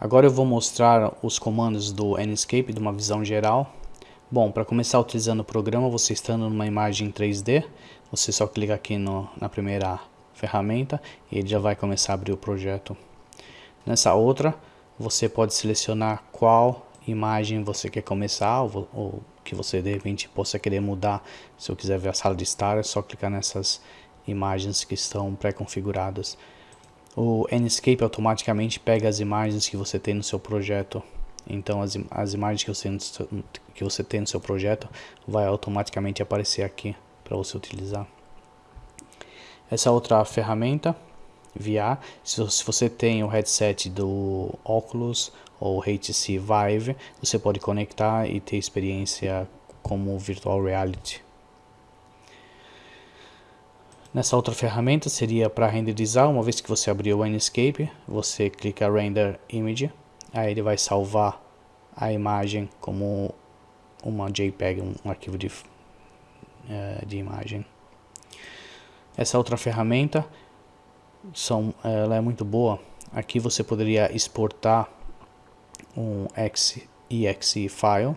Agora eu vou mostrar os comandos do Enscape de uma visão geral. Bom, para começar utilizando o programa, você estando numa imagem 3D, você só clica aqui no, na primeira ferramenta e ele já vai começar a abrir o projeto. Nessa outra, você pode selecionar qual imagem você quer começar ou, ou que você de repente possa querer mudar. Se eu quiser ver a sala de estar, é só clicar nessas imagens que estão pré-configuradas o Enscape automaticamente pega as imagens que você tem no seu projeto. Então as, as imagens que você, que você tem no seu projeto vai automaticamente aparecer aqui para você utilizar. Essa outra ferramenta, VR, se, se você tem o headset do Oculus ou HTC Vive, você pode conectar e ter experiência como virtual reality. Nessa outra ferramenta seria para renderizar, uma vez que você abriu o Enscape, você clica Render Image, aí ele vai salvar a imagem como uma JPEG, um arquivo de, uh, de imagem. Essa outra ferramenta são, ela é muito boa. Aqui você poderia exportar um exe file, um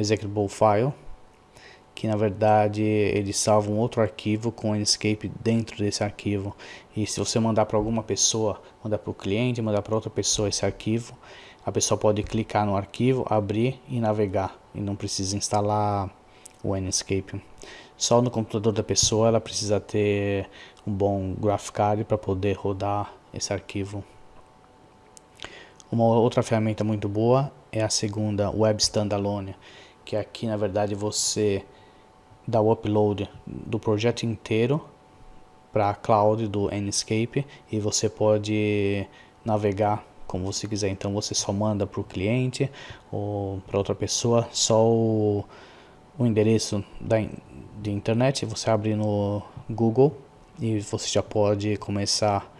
executable file, que na verdade ele salva um outro arquivo com o Enscape dentro desse arquivo. E se você mandar para alguma pessoa, mandar para o cliente, mandar para outra pessoa esse arquivo, a pessoa pode clicar no arquivo, abrir e navegar. E não precisa instalar o Enscape. Só no computador da pessoa ela precisa ter um bom graphic card para poder rodar esse arquivo. Uma outra ferramenta muito boa é a segunda Web Standalone, que aqui na verdade você dá o upload do projeto inteiro para a cloud do Enscape e você pode navegar como você quiser. Então você só manda para o cliente ou para outra pessoa só o, o endereço da, de internet. Você abre no Google e você já pode começar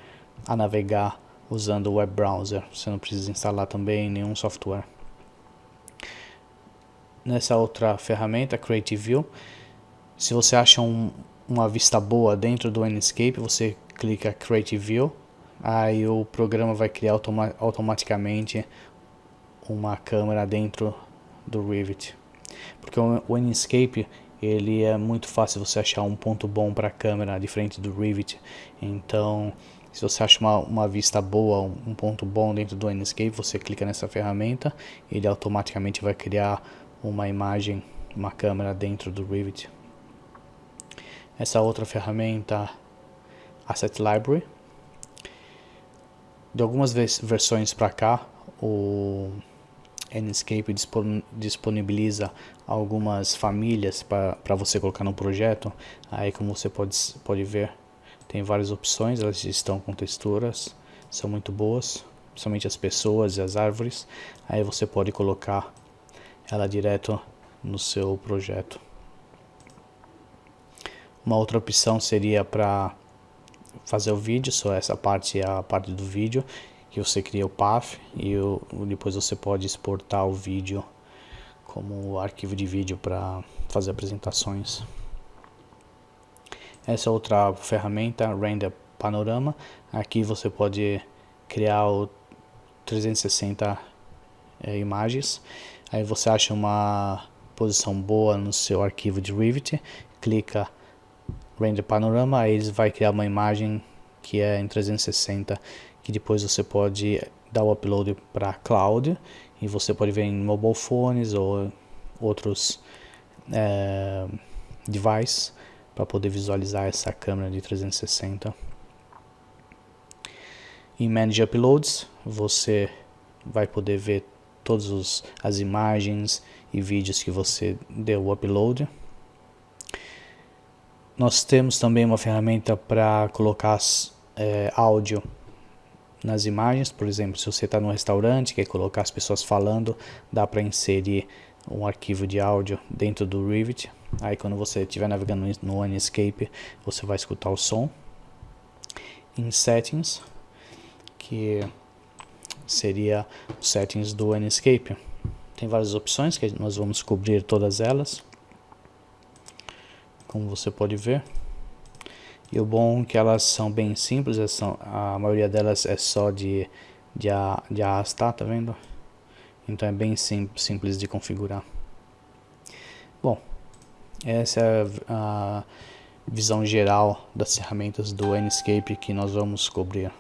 a navegar usando o web browser. Você não precisa instalar também nenhum software. Nessa outra ferramenta, Creative View, se você acha um, uma vista boa dentro do Enscape, você clica Create View, aí o programa vai criar automa automaticamente uma câmera dentro do Revit. Porque o, Enscape ele é muito fácil você achar um ponto bom para a câmera diferente do Revit. Então, se você acha uma, uma vista boa, um ponto bom dentro do Enscape, você clica nessa ferramenta, ele automaticamente vai criar uma imagem, uma câmera dentro do Revit essa outra ferramenta Asset Library. De algumas versões para cá, o Enscape disponibiliza algumas famílias para você colocar no projeto. Aí como você pode, pode ver, tem várias opções, elas estão com texturas, são muito boas, principalmente as pessoas e as árvores. Aí você pode colocar ela direto no seu projeto. Uma outra opção seria para fazer o vídeo, só essa parte é a parte do vídeo, que você cria o path e depois você pode exportar o vídeo como arquivo de vídeo para fazer apresentações. Essa outra ferramenta, Render Panorama, aqui você pode criar o 360 é, imagens, aí você acha uma posição boa no seu arquivo de Revit, clica Render Panorama, aí ele vai criar uma imagem que é em 360, que depois você pode dar o upload para cloud e você pode ver em mobile phones ou outros é, devices para poder visualizar essa câmera de 360. Em Manage Uploads, você vai poder ver todas as imagens e vídeos que você deu o upload. Nós temos também uma ferramenta para colocar é, áudio nas imagens, por exemplo, se você está no restaurante quer colocar as pessoas falando, dá para inserir um arquivo de áudio dentro do Revit. Aí quando você estiver navegando no Enscape, você vai escutar o som. Em Settings, que seria os settings do Enscape. Tem várias opções que nós vamos cobrir todas elas como você pode ver. E o bom é que elas são bem simples, são, a maioria delas é só de de, a, de arrastar, tá vendo? Então é bem sim, simples de configurar. Bom, essa é a visão geral das ferramentas do Enscape que nós vamos cobrir.